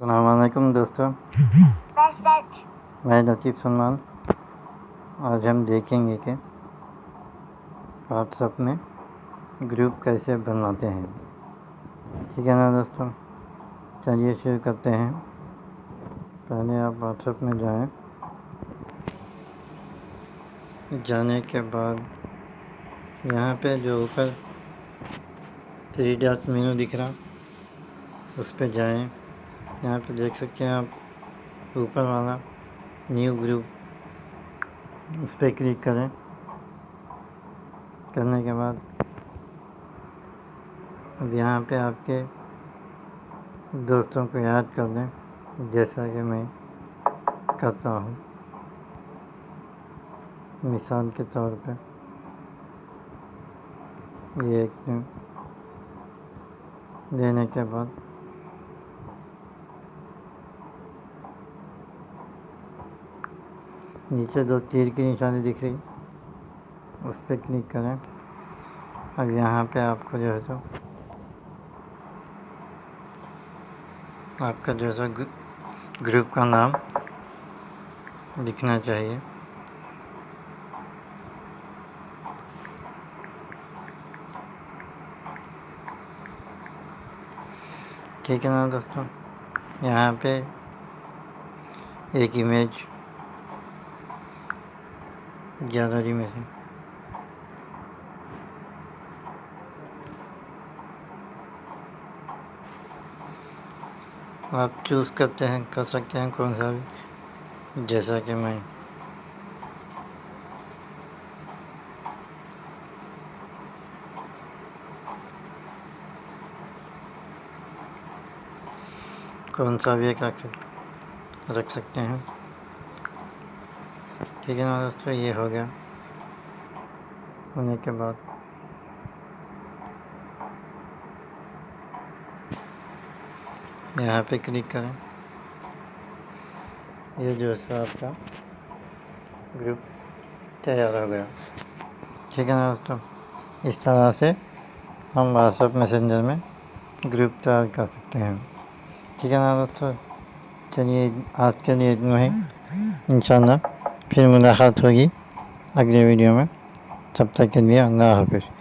अलकुम दोस्तों। मैं लतीफ़ सलमान। आज हम देखेंगे कि व्हाट्सएप में ग्रुप कैसे बनाते हैं। ठीक है ना दोस्तों? चलिए शुरू करते हैं। पहले आप व्हाट्सअप में जाएँ। जाने के बाद यहाँ पे जो ऊपर थ्री डॉट मेनू दिख रहा, उस पर जाएँ। यहाँ पे देख सकते हैं आप, ऊपर वाला न्यू ग्रुप उस पर क्लिक करें। करने के बाद, अब यहाँ पे आपके दोस्तों को याद कर दें जैसा कि मैं करता हूँ। मिसाल के तौर पे, ये एक देने के बाद नीचे दो तीर की निशानी दिख रही। उस पर क्लिक करें। अब यहाँ पे आपको जो है सो, आपका जो है सो ग्रुप का नाम लिखना चाहिए। ठीक है ना दोस्तों? यहाँ पे एक इमेज गैलरी में से। आप चूज़ करते हैं, कर सकते हैं कौन सा भी, जैसा कि मैं। कौन सा भी एक रख सकते हैं। ठीक है ना दोस्तों ये हो गया। होने के बाद। यहाँ पे क्लिक करें। ये जो है आपका ग्रुप तैयार हो गया। ठीक है ना दोस्तों? इस तरह से हम व्हाट्सएप मैसेंजर में ग्रुप तैयार कर सकते हैं। ठीक है ना दोस्तों? चलिए आज के लिए इतना ही। इंशाल्लाह। फिर मुलाकात होगी अगले वीडियो में। तब तक के लिए अल्लाह हाफिज़।